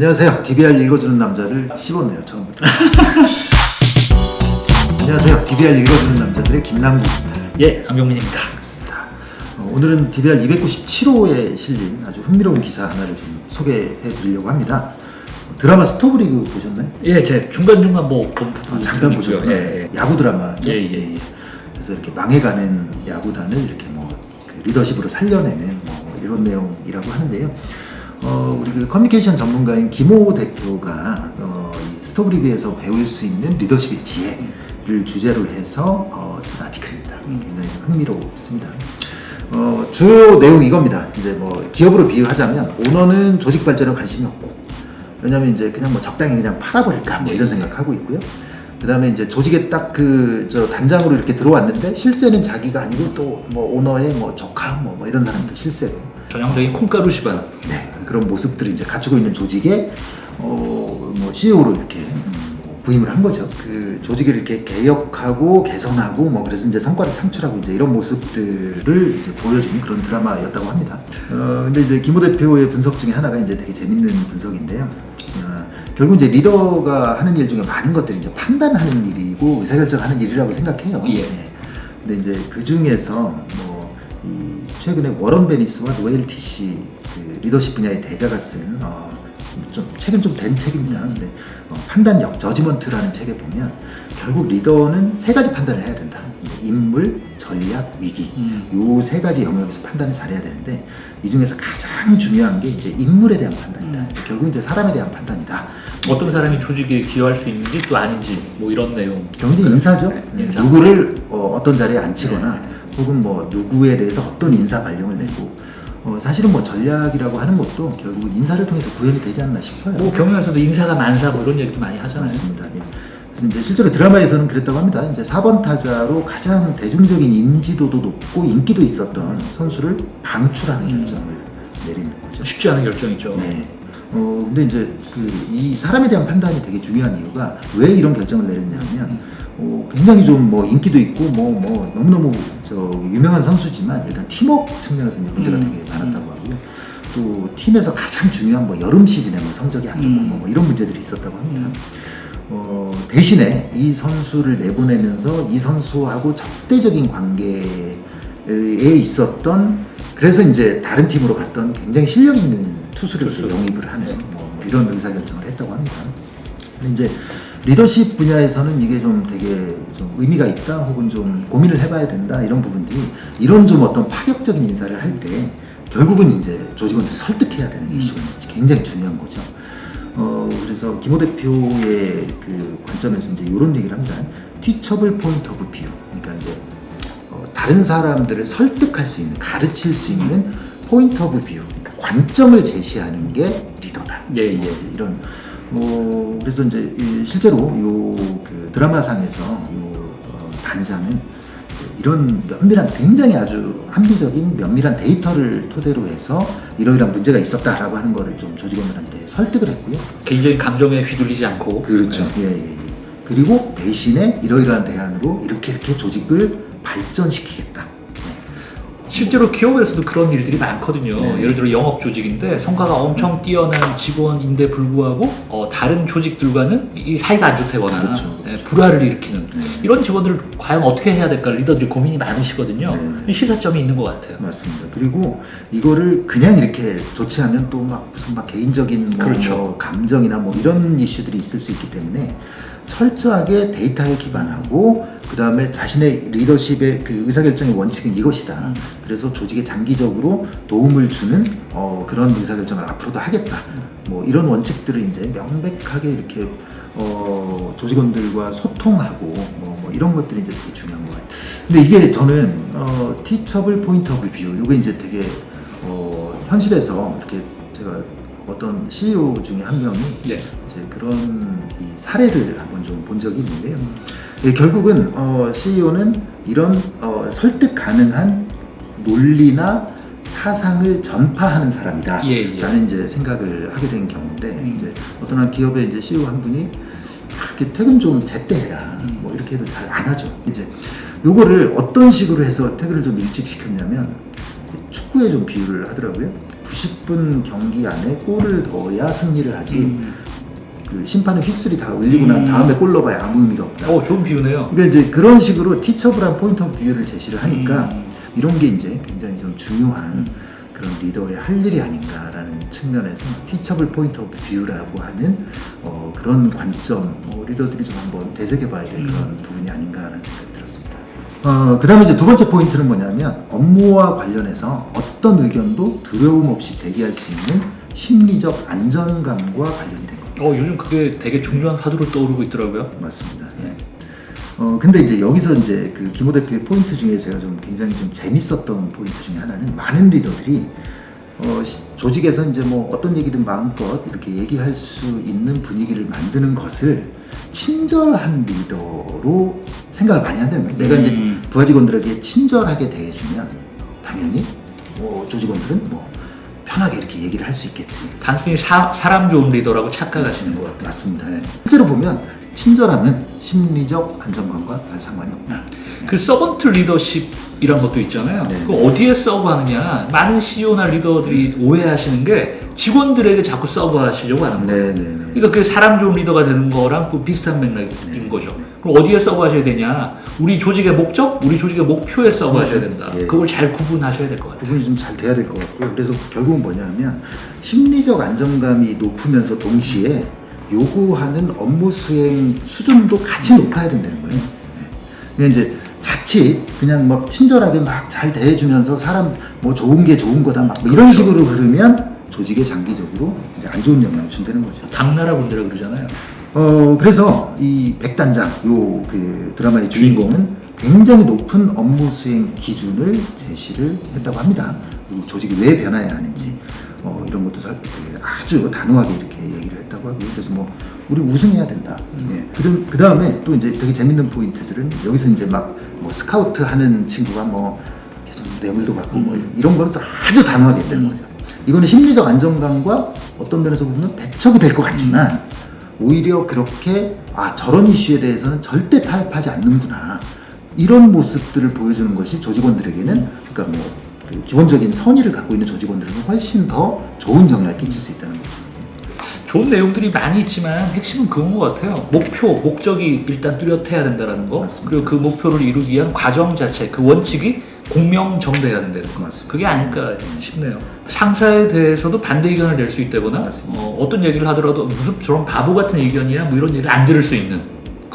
안녕하세요. DBR 읽어주는 남자를 씹었네요, 처음부터. 안녕하세요. DBR 읽어주는 남자들의 김남국입니다. 예, 안병민입니다. 반갑습니다. 어, 오늘은 DBR 297호에 실린 아주 흥미로운 기사 하나를 좀 소개해 드리려고 합니다. 어, 드라마 스토브리그 보셨나요? 예, 제 중간중간 뭐 아, 잠깐. 보셨나요? 예, 예. 야구 드라마죠. 예, 예. 그래서 이렇게 망해가는 야구단을 이렇게 뭐 그 리더십으로 살려내는 뭐 이런 내용이라고 하는데요. 어, 우리 그 커뮤니케이션 전문가인 김호 대표가 어, 이 스토브리그에서 배울 수 있는 리더십의 지혜를 주제로 해서 어, 쓴 아티클입니다. 음. 굉장히 흥미롭습니다. 어, 주요 내용 이겁니다. 이제 뭐 기업으로 비유하자면 오너는 조직 발전에 관심이 없고 왜냐면 이제 그냥 뭐 적당히 그냥 팔아버릴까 뭐 이런 생각하고 있고요. 그 다음에 이제 조직에 딱 그 저 단장으로 이렇게 들어왔는데 실세는 자기가 아니고 또 뭐 오너의 뭐 조카 뭐, 뭐 이런 사람도 실세로 전형적인 콩가루 집안. 네, 그런 모습들을 이제 갖추고 있는 조직에 어, 뭐 CEO로 이렇게 음, 뭐 부임을 한 거죠. 그 조직을 이렇게 개혁하고 개선하고 뭐 그래서 이제 성과를 창출하고 이제 이런 모습들을 이제 보여주는 그런 드라마였다고 합니다. 어, 근데 이제 김호 대표의 분석 중에 하나가 이제 되게 재밌는 분석인데요. 어, 결국 이제 리더가 하는 일 중에 많은 것들이 이제 판단하는 일이고 의사결정하는 일이라고 생각해요. 예. 근데 이제 그 중에서 뭐이 최근에 워런 베니스와 노엘 티시 그 리더십 분야의 대가가 쓴 어, 좀 책은 좀 된 책입니다. 근데 어, 판단력 Judgment라는 책에 보면 결국 리더는 세 가지 판단을 해야 된다. 인물, 전략, 위기. 음. 요세 가지 영역에서 판단을 잘해야 되는데 이 중에서 가장 중요한 게 이제 인물에 대한 판단이다. 음. 결국 이제 사람에 대한 판단이다. 어떤 사람이 조직에 기여할 수 있는지 또 아닌지 뭐 이런 내용. 경제 인사죠. 네, 네, 인사. 누구를 어, 떤 자리에 앉히거나 네. 혹은 뭐 누구에 대해서 어떤 인사 발령을 내고 어, 사실은 뭐 전략이라고 하는 것도 결국 인사를 통해서 구현이 되지 않나 싶어요. 뭐 경영에서도 인사가 만사 뭐 이런 얘기도 많이 하잖아요. 맞습니다. 예. 그래서 이제 실제로 드라마에서는 그랬다고 합니다. 이제 4번 타자로 가장 대중적인 인지도도 높고 인기도 있었던 선수를 방출하는 음. 결정을 내리는 거죠. 쉽지 않은 결정이죠. 네. 어 근데 이제 그 이 사람에 대한 판단이 되게 중요한 이유가 왜 이런 결정을 내렸냐면 어, 굉장히 좀 뭐 인기도 있고 뭐뭐 너무너무 저 유명한 선수지만 일단 팀워크 측면에서 이제 문제가 음. 되게 많았다고 하고요. 또 팀에서 가장 중요한 뭐 여름 시즌에 뭐 성적이 안 좋고 음. 뭐, 뭐 이런 문제들이 있었다고 합니다. 음. 어, 대신에 이 선수를 내보내면서 이 선수하고 적대적인 관계에 있었던 그래서 이제 다른 팀으로 갔던 굉장히 실력 있는 투수를 투수. 영입을 하는 네. 뭐, 뭐 이런 의사결정을 했다고 합니다. 이제 리더십 분야에서는 이게 좀 되게 좀 의미가 있다 혹은 좀 고민을 해봐야 된다 이런 부분들이 이런 좀 어떤 파격적인 인사를 할 때 결국은 이제 조직원들이 설득해야 되는 음. 이슈가 굉장히 중요한 거죠. 어 그래서 김호 대표의 그 관점에서 이제 이런 얘기를 합니다. teachable point of view. 그러니까 이제 어, 다른 사람들을 설득할 수 있는, 가르칠 수 있는 point of view. 그러니까 관점을 제시하는 게 리더다. 예, 예. 이런. 어 그래서 이제 이 실제로 요 그 드라마상에서 요 어, 단장은 이런 면밀한 굉장히 아주 합리적인 면밀한 데이터를 토대로 해서 이러이러한 문제가 있었다라고 하는 거를 좀 조직원들한테 설득을 했고요. 개인적인 감정에 휘둘리지 않고. 그렇죠. 네. 예, 예, 예. 그리고 대신에 이러이러한 대안으로 이렇게 이렇게 조직을 발전시키겠다. 네. 실제로 기업에서도 그런 일들이 많거든요. 네. 예를 들어 영업 조직인데 성과가 엄청 뛰어난 직원인데 불구하고 어, 다른 조직들과는 이 사이가 안 좋다거나 그렇죠. 예, 불화를 일으키는 네. 이런 직원들을 과연 어떻게 해야 될까 리더들이 고민이 많으시거든요. 네. 시사점이 있는 것 같아요. 맞습니다. 그리고 이거를 그냥 이렇게 조치하면 또 막 무슨 막 개인적인 뭐, 그렇죠. 뭐 감정이나 뭐 이런 이슈들이 있을 수 있기 때문에 철저하게 데이터에 기반하고 그 다음에 자신의 리더십의 그 의사결정의 원칙은 이것이다. 음. 그래서 조직에 장기적으로 도움을 주는 어, 그런 의사결정을 앞으로도 하겠다. 뭐 이런 원칙들을 이제 명백하게 이렇게 어, 조직원들과 소통하고 뭐, 뭐 이런 것들이 이제 되게 중요한 것 같아요. 근데 이게 저는 어, teachable of view 이게 이제 되게 어, 현실에서 이렇게 제가 어떤 CEO 중에 한 명이 네. 이제 그런 이 사례를 한번 좀 본 적이 있는데요. 예, 결국은 어, CEO는 이런 어, 설득 가능한 논리나 사상을 전파하는 사람이다. 예, 예. 라는 이제 생각을 하게 된 경우인데 음. 이제 어떤 한 기업의 이제 CEO 한 분이 그렇게 퇴근 좀 제때 해라. 음. 뭐 이렇게 해도 잘 안 하죠. 이제 요거를 어떤 식으로 해서 퇴근을 좀 일찍 시켰냐면 축구에 좀 비유를 하더라고요. 90분 경기 안에 골을 넣어야 승리를 하지 음. 그 심판의 휘슬이 다 울리고 난 음. 다음에 골 넣어봐야 아무 의미가 없다. 어 좋은 비유네요. 그러니까 이제 그런 식으로 teachable한 point of view를 제시를 하니까 음. 이런 게 이제 굉장히 좀 중요한 그런 리더의 할 일이 아닌가라는 측면에서 teachable point of view라고 하는 어, 그런 관점 뭐 리더들이 좀 한번 되새겨봐야 될 음. 그런 부분이 아닌가라는 생각이 들었습니다. 어, 그 다음에 이제 두 번째 포인트는 뭐냐면 업무와 관련해서 어떤 의견도 두려움 없이 제기할 수 있는 심리적 안정감과 관련이 된 겁니다. 어 요즘 그게 되게 중요한 화두로 떠오르고 있더라고요. 맞습니다. 예. 어 근데 이제 여기서 이제 그 김호 대표의 포인트 중에 제가 좀 굉장히 좀 재밌었던 포인트 중에 하나는 많은 리더들이 어 시- 조직에서 이제 뭐 어떤 얘기든 마음껏 이렇게 얘기할 수 있는 분위기를 만드는 것을 친절한 리더로 생각을 많이 한다는 거예요. 내가 이제 음. 부하 직원들에게 친절하게 대해주면 당연히 뭐 조직원들은 뭐 편하게 이렇게 얘기를 할 수 있겠지. 단순히 사, 사람 좋은 리더라고 착각하시는 것 같아요. 맞습니다. 네. 실제로 보면 친절함은 심리적 안정감과 별 상관이 없다. 그 서번트 리더십이란 것도 있잖아요. 네. 그 어디에 서브하느냐? 많은 CEO나 리더들이 오해하시는 게 직원들에게 자꾸 서브하시려고 하는 거예요. 네네네. 그러니까 그 사람 좋은 리더가 되는 거랑 그 비슷한 맥락인 네. 거죠. 그럼 어디에 서브하셔야 되냐? 우리 조직의 목적, 우리 조직의 목표에 서브하셔야 된다. 예. 그걸 잘 구분하셔야 될 것 같아요. 구분이 좀 잘 돼야 될 것 같고요. 그래서 결국은 뭐냐면 심리적 안정감이 높으면서 동시에 요구하는 업무 수행 수준도 같이 높아야 된다는 거예요. 네. 이제 자칫 그냥 막 친절하게 막 잘 대해주면서 사람 뭐 좋은 게 좋은 거다 막 뭐 이런 그렇죠. 식으로 흐르면 조직에 장기적으로 이제 안 좋은 영향을 준다는 거죠. 당나라 분들이 그러잖아요. 어 그래서 이 백단장 요 그 드라마의 주인공은 굉장히 높은 업무 수행 기준을 제시를 했다고 합니다. 그리고 조직이 왜 변화해야 하는지 어, 이런 것도 살- 그 아주 단호하게 이렇게 얘기를 했다고 하고요. 그래서 뭐 우리 우승해야 된다. 예. 그 다음에 또 이제 되게 재밌는 포인트들은 여기서 이제 막 뭐 스카우트 하는 친구가 뭐좀 뇌물도 받고 뭐 이런 거는 또 아주 단호하게 했다는 거죠. 이거는 심리적 안정감과 어떤 면에서 보면 배척이 될 것 같지만 오히려 그렇게 아 저런 이슈에 대해서는 절대 타협하지 않는구나 이런 모습들을 보여주는 것이 조직원들에게는 그러니까 뭐 그 기본적인 선의를 갖고 있는 조직원들에게 훨씬 더 좋은 영향을 끼칠 수 있다는 거죠. 좋은 내용들이 많이 있지만 핵심은 그건 것 같아요. 목표, 목적이 일단 뚜렷해야 된다는 거. 맞습니다. 그리고 그 목표를 이루기 위한 과정 자체, 그 원칙이 공명정대해야 된다는 거. 맞습니다. 그게 아닐까 싶네요. 상사에 대해서도 반대 의견을 낼 수 있다거나. 어, 어떤 얘기를 하더라도 무슨 저런 바보 같은 의견이야 뭐 이런 얘기를 안 들을 수 있는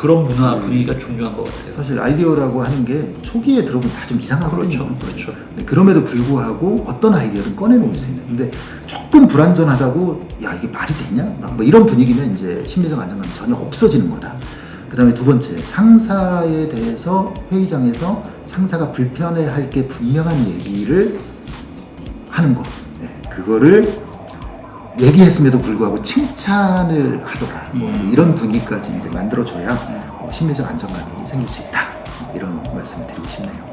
그런 문화 분위기가 중요한 것 같아요. 사실 아이디어라고 하는 게 초기에 들어보면 다 좀 이상하거든요. 그렇죠, 그렇죠. 네, 그럼에도 불구하고 어떤 아이디어를 꺼내놓을 수 있는. 근데 조금 불안전하다고 야 이게 말이 되냐? 막뭐 이런 분위기면 이제 심리적 안정감이 전혀 없어지는 거다. 그 다음에 두 번째 상사에 대해서 회의장에서 상사가 불편해할 게 분명한 얘기를 하는 거. 네, 그거를 얘기했음에도 불구하고 칭찬을 하더라. 뭐 이제 이런 분위기까지 이제 만들어줘야 어, 심리적 안정감이 생길 수 있다. 이런 말씀을 드리고 싶네요.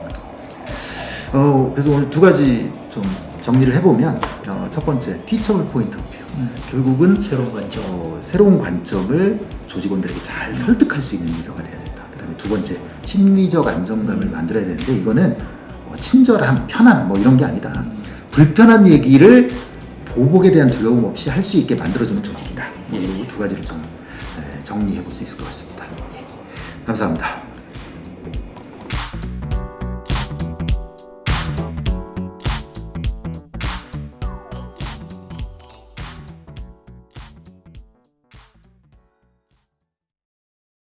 어, 그래서 오늘 두 가지 좀 정리를 해보면 어, 첫 번째 teachable point of view. 음. 결국은 새로운 관점. 어, 새로운 관점을 조직원들에게 잘 설득할 수 있는 리더가 돼야 된다. 그 다음에 두 번째 심리적 안정감을 만들어야 되는데 이거는 뭐 친절함, 편함 뭐 이런 게 아니다. 불편한 얘기를 보복에 대한 두려움 없이 할 수 있게 만들어주는 조직이다. 이두 가지를 좀 에, 정리해 볼 수 있을 것 같습니다. 예. 감사합니다.